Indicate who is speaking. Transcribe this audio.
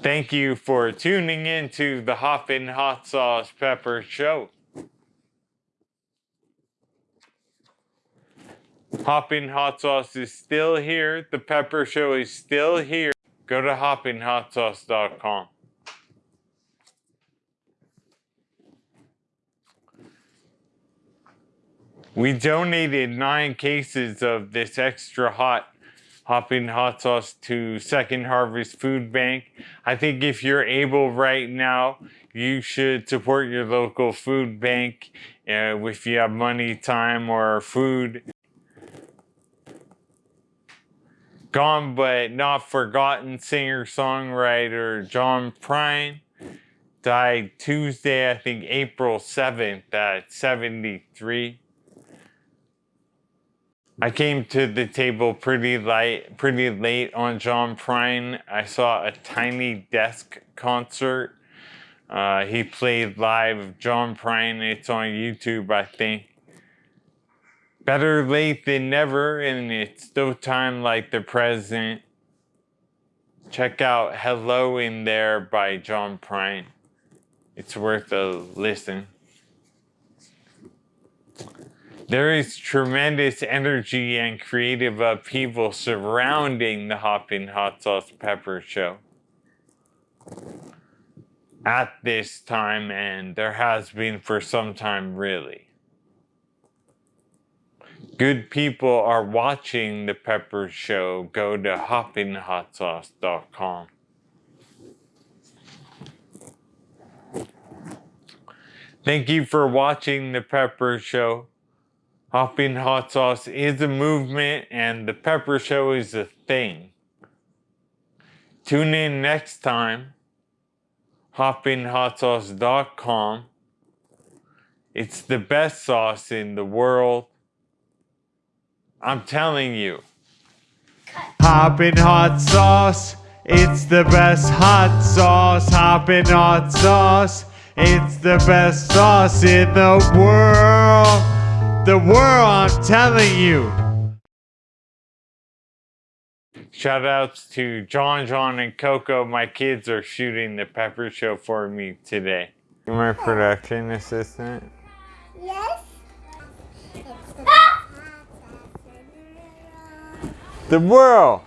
Speaker 1: Thank you for tuning in to the Hoppin' Hot Sauce Pepper Show. Hoppin' Hot Sauce is still here. The Pepper Show is still here. Go to hoppinhotsauce.com. We donated nine cases of this extra hot hopping hot sauce to Second Harvest Food Bank. I think if you're able right now, you should support your local food bank uh, if you have money, time, or food. Gone but not forgotten singer-songwriter John Prine died Tuesday, I think April 7th at 73. I came to the table pretty light, pretty late on John Prine. I saw a tiny desk concert. Uh, he played live John Prine. It's on YouTube, I think. Better late than never, and it's still time like the present. Check out Hello in There by John Prine. It's worth a listen. There is tremendous energy and creative upheaval surrounding the Hoppin' Hot Sauce Pepper Show at this time, and there has been for some time, really. Good people are watching the Pepper Show. Go to hoppinhotsauce.com. Thank you for watching the Pepper Show. Hopping hot sauce is a movement and the pepper show is a thing. Tune in next time. hoppinhotsauce.com. It's the best sauce in the world. I'm telling you. Hoppin' hot sauce. It's the best hot sauce. Hoppin' hot sauce. It's the best sauce in the world the world, I'm telling you. Shout outs to John, John, and Coco. My kids are shooting the Pepper Show for me today. You're my production assistant? Yes. The world!